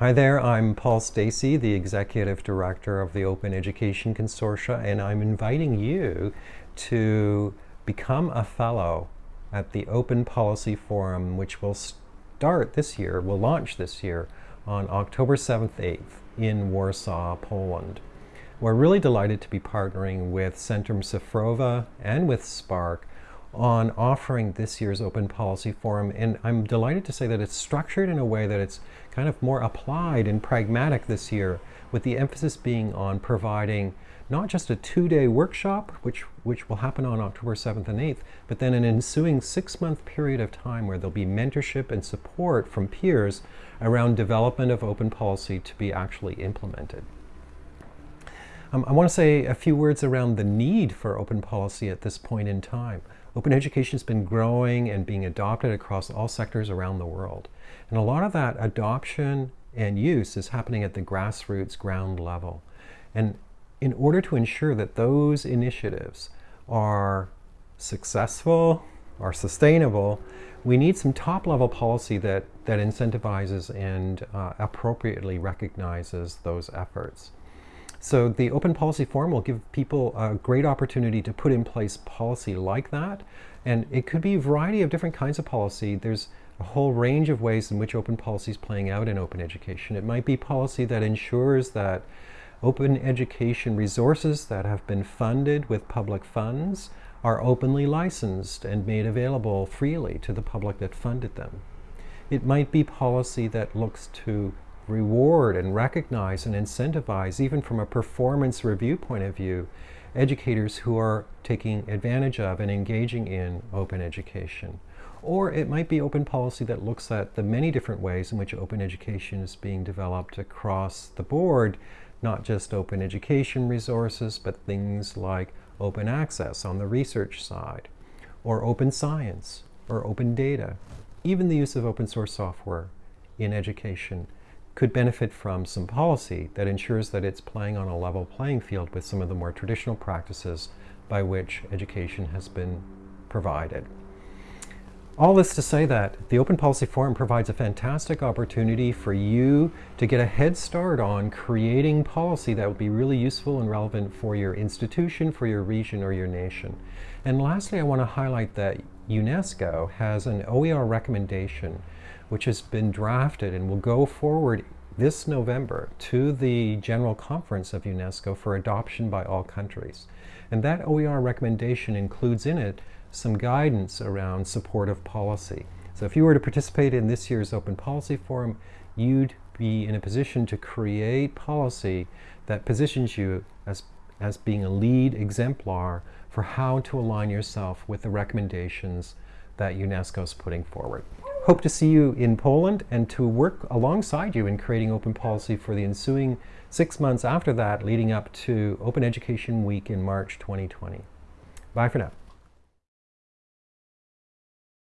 Hi there, I'm Paul Stacey, the Executive Director of the Open Education Consortium, and I'm inviting you to become a fellow at the Open Policy Forum, which will start this year, will launch this year on October 7th, 8th in Warsaw, Poland. We're really delighted to be partnering with Centrum Cyfrowe and with SPARC on offering this year's Open Policy Forum. And I'm delighted to say that it's structured in a way that it's kind of more applied and pragmatic this year, with the emphasis being on providing not just a two-day workshop, which, which will happen on October 7th and 8th, but then an ensuing six-month period of time where there'll be mentorship and support from peers around development of open policy to be actually implemented. Um, I want to say a few words around the need for open policy at this point in time. Open education has been growing and being adopted across all sectors around the world. And a lot of that adoption and use is happening at the grassroots ground level. And in order to ensure that those initiatives are successful, are sustainable, we need some top-level policy that, that incentivizes and uh, appropriately recognizes those efforts. So the Open Policy Forum will give people a great opportunity to put in place policy like that. And it could be a variety of different kinds of policy. There's a whole range of ways in which open policy is playing out in open education. It might be policy that ensures that open education resources that have been funded with public funds are openly licensed and made available freely to the public that funded them. It might be policy that looks to reward and recognize and incentivize, even from a performance review point of view, educators who are taking advantage of and engaging in open education. Or it might be open policy that looks at the many different ways in which open education is being developed across the board, not just open education resources, but things like open access on the research side, or open science, or open data. Even the use of open source software in education could benefit from some policy that ensures that it's playing on a level playing field with some of the more traditional practices by which education has been provided. All this to say that the Open Policy Forum provides a fantastic opportunity for you to get a head start on creating policy that will be really useful and relevant for your institution, for your region, or your nation. And lastly, I want to highlight that UNESCO has an OER recommendation which has been drafted and will go forward this November to the General Conference of UNESCO for adoption by all countries. And that OER recommendation includes in it some guidance around supportive policy. So if you were to participate in this year's Open Policy Forum, you'd be in a position to create policy that positions you as, as being a lead exemplar for how to align yourself with the recommendations that UNESCO is putting forward. Hope to see you in Poland and to work alongside you in creating open policy for the ensuing six months after that leading up to Open Education Week in March 2020. Bye for now.